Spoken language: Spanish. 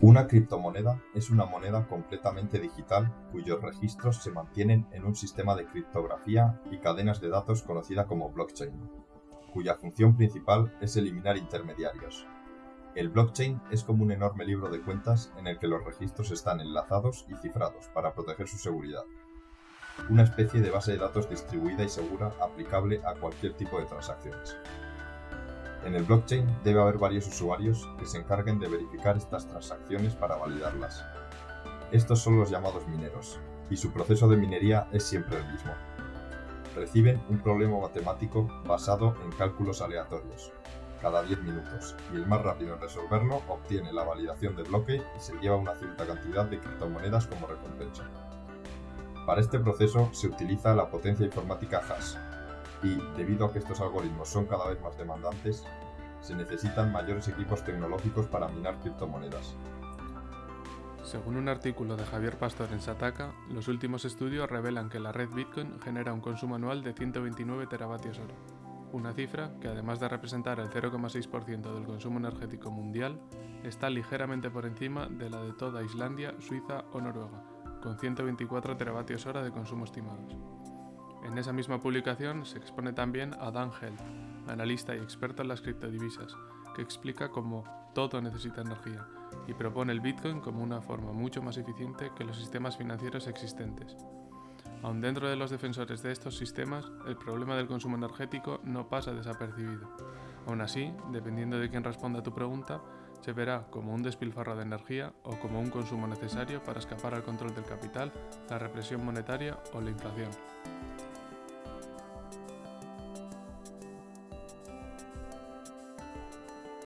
Una criptomoneda es una moneda completamente digital cuyos registros se mantienen en un sistema de criptografía y cadenas de datos conocida como blockchain, cuya función principal es eliminar intermediarios. El blockchain es como un enorme libro de cuentas en el que los registros están enlazados y cifrados para proteger su seguridad. Una especie de base de datos distribuida y segura aplicable a cualquier tipo de transacciones. En el blockchain debe haber varios usuarios que se encarguen de verificar estas transacciones para validarlas. Estos son los llamados mineros, y su proceso de minería es siempre el mismo. Reciben un problema matemático basado en cálculos aleatorios, cada 10 minutos, y el más rápido en resolverlo obtiene la validación del bloque y se lleva una cierta cantidad de criptomonedas como recompensa. Para este proceso se utiliza la potencia informática hash, y, debido a que estos algoritmos son cada vez más demandantes, se necesitan mayores equipos tecnológicos para minar criptomonedas. Según un artículo de Javier Pastor en Sataka, los últimos estudios revelan que la red Bitcoin genera un consumo anual de 129 teravatios hora, una cifra que además de representar el 0,6% del consumo energético mundial, está ligeramente por encima de la de toda Islandia, Suiza o Noruega, con 124 teravatios hora de consumo estimados. En esa misma publicación se expone también a Dan Held, analista y experto en las criptodivisas, que explica cómo todo necesita energía y propone el Bitcoin como una forma mucho más eficiente que los sistemas financieros existentes. Aun dentro de los defensores de estos sistemas, el problema del consumo energético no pasa desapercibido. Aún así, dependiendo de quién responda a tu pregunta, se verá como un despilfarro de energía o como un consumo necesario para escapar al control del capital, la represión monetaria o la inflación.